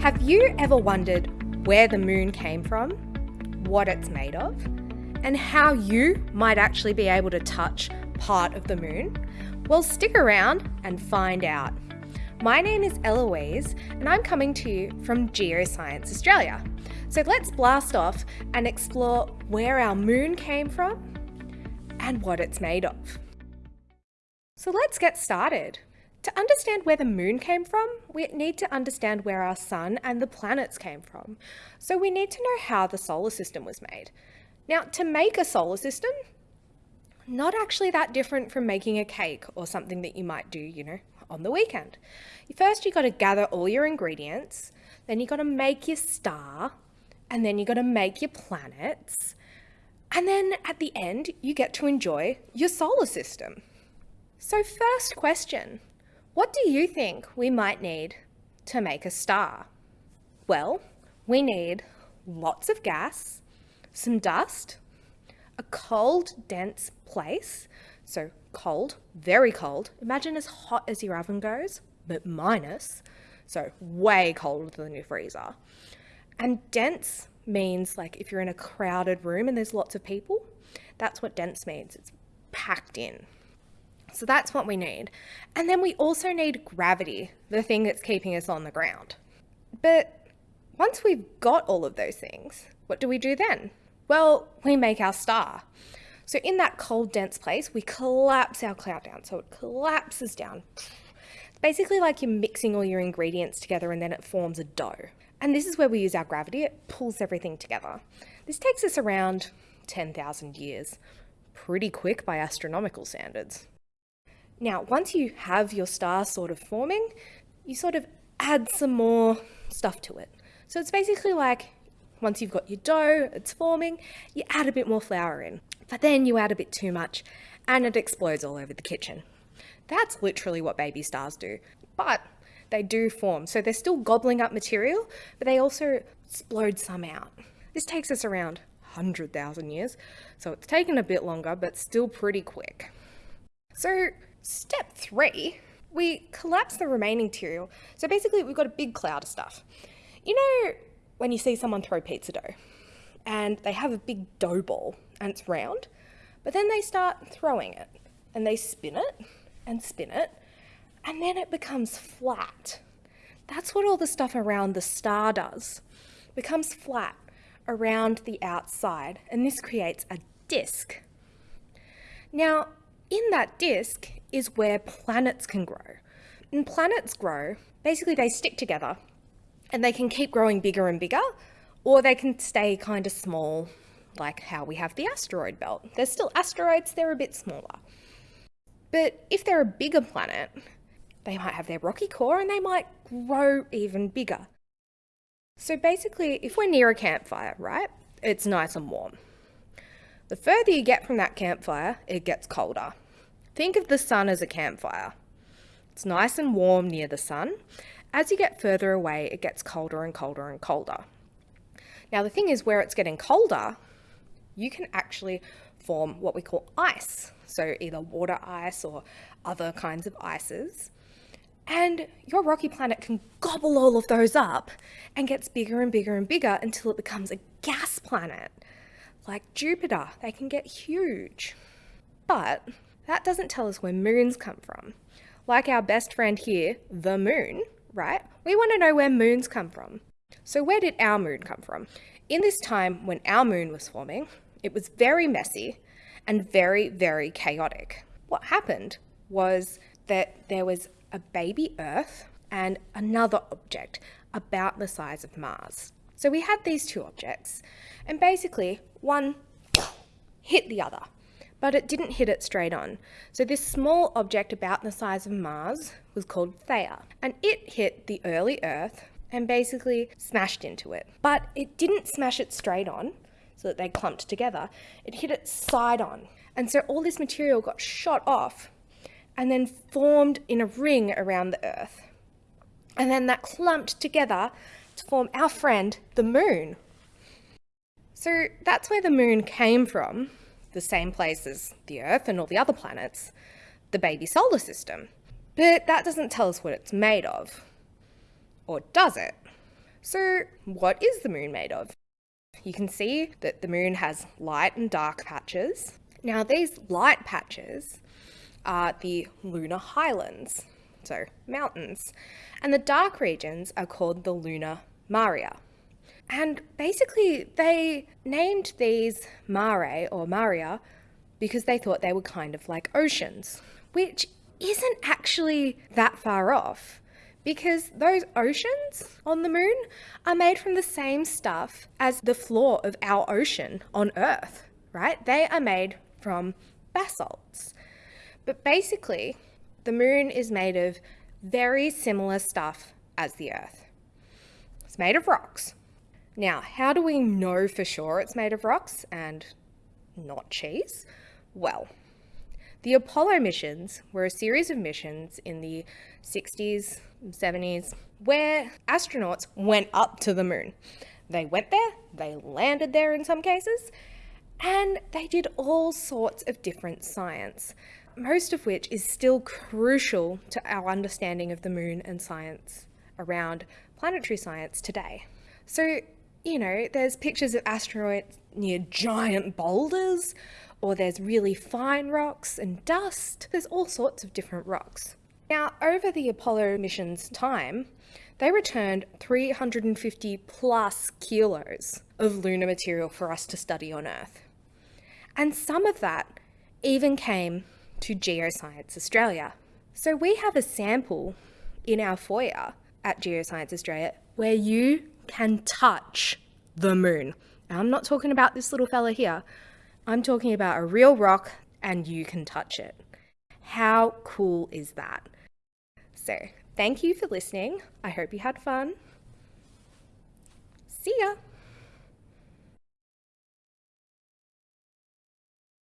Have you ever wondered where the moon came from, what it's made of, and how you might actually be able to touch part of the moon? Well, stick around and find out. My name is Eloise, and I'm coming to you from Geoscience Australia. So let's blast off and explore where our moon came from and what it's made of. So let's get started. To understand where the moon came from, we need to understand where our sun and the planets came from. So we need to know how the solar system was made. Now, to make a solar system, not actually that different from making a cake or something that you might do, you know, on the weekend. First, you got to gather all your ingredients, then you got to make your star, and then you got to make your planets, and then at the end, you get to enjoy your solar system. So first question, what do you think we might need to make a star? Well, we need lots of gas, some dust, a cold, dense place, so cold, very cold. Imagine as hot as your oven goes, but minus, so way colder than your freezer. And dense means like if you're in a crowded room and there's lots of people, that's what dense means. It's packed in. So that's what we need. And then we also need gravity, the thing that's keeping us on the ground. But once we've got all of those things, what do we do then? Well, we make our star. So in that cold, dense place, we collapse our cloud down. So it collapses down. It's basically like you're mixing all your ingredients together and then it forms a dough. And this is where we use our gravity. It pulls everything together. This takes us around 10,000 years. Pretty quick by astronomical standards. Now, once you have your star sort of forming, you sort of add some more stuff to it. So it's basically like once you've got your dough, it's forming, you add a bit more flour in. But then you add a bit too much and it explodes all over the kitchen. That's literally what baby stars do. But they do form. So they're still gobbling up material, but they also explode some out. This takes us around 100,000 years, so it's taken a bit longer, but still pretty quick. So step three, we collapse the remaining material. So basically we've got a big cloud of stuff. You know when you see someone throw pizza dough and they have a big dough ball and it's round, but then they start throwing it and they spin it and spin it and then it becomes flat. That's what all the stuff around the star does. It becomes flat around the outside, and this creates a disk. Now, in that disk is where planets can grow. And planets grow, basically they stick together and they can keep growing bigger and bigger, or they can stay kind of small, like how we have the asteroid belt. They're still asteroids, they're a bit smaller. But if they're a bigger planet, they might have their rocky core and they might grow even bigger. So basically, if we're near a campfire, right, it's nice and warm. The further you get from that campfire, it gets colder. Think of the sun as a campfire. It's nice and warm near the sun. As you get further away, it gets colder and colder and colder. Now the thing is, where it's getting colder, you can actually form what we call ice. So either water ice or other kinds of ices. And your rocky planet can gobble all of those up and gets bigger and bigger and bigger until it becomes a gas planet. Like Jupiter, they can get huge. But that doesn't tell us where moons come from. Like our best friend here, the moon, right? We want to know where moons come from. So where did our moon come from? In this time when our moon was forming, it was very messy and very, very chaotic. What happened was that there was a baby Earth and another object about the size of Mars. So we had these two objects, and basically one hit the other, but it didn't hit it straight on. So this small object about the size of Mars was called Theia, and it hit the early Earth and basically smashed into it. But it didn't smash it straight on, so that they clumped together. It hit it side on. And so all this material got shot off and then formed in a ring around the Earth. And then that clumped together to form our friend, the moon. So that's where the moon came from, the same place as the Earth and all the other planets, the baby solar system. But that doesn't tell us what it's made of. Or does it? So, what is the moon made of? You can see that the moon has light and dark patches. Now, these light patches are the lunar highlands, so mountains, and the dark regions are called the lunar maria. And basically, they named these mare or maria because they thought they were kind of like oceans, which isn't actually that far off because those oceans on the moon are made from the same stuff as the floor of our ocean on Earth, right? They are made from basalts. But basically, the moon is made of very similar stuff as the Earth. It's made of rocks. Now, how do we know for sure it's made of rocks and not cheese? Well, the Apollo missions were a series of missions in the 60s, 70s, where astronauts went up to the moon. They went there, they landed there in some cases, and they did all sorts of different science, most of which is still crucial to our understanding of the moon and science around planetary science today. So, you know, there's pictures of asteroids near giant boulders, or there's really fine rocks and dust. There's all sorts of different rocks. Now, over the Apollo mission's time, they returned 350 plus kilos of lunar material for us to study on Earth. And some of that even came to Geoscience Australia. So we have a sample in our foyer at Geoscience Australia where you can touch the moon. Now, I'm not talking about this little fella here. I'm talking about a real rock and you can touch it. How cool is that? So, thank you for listening. I hope you had fun. See ya!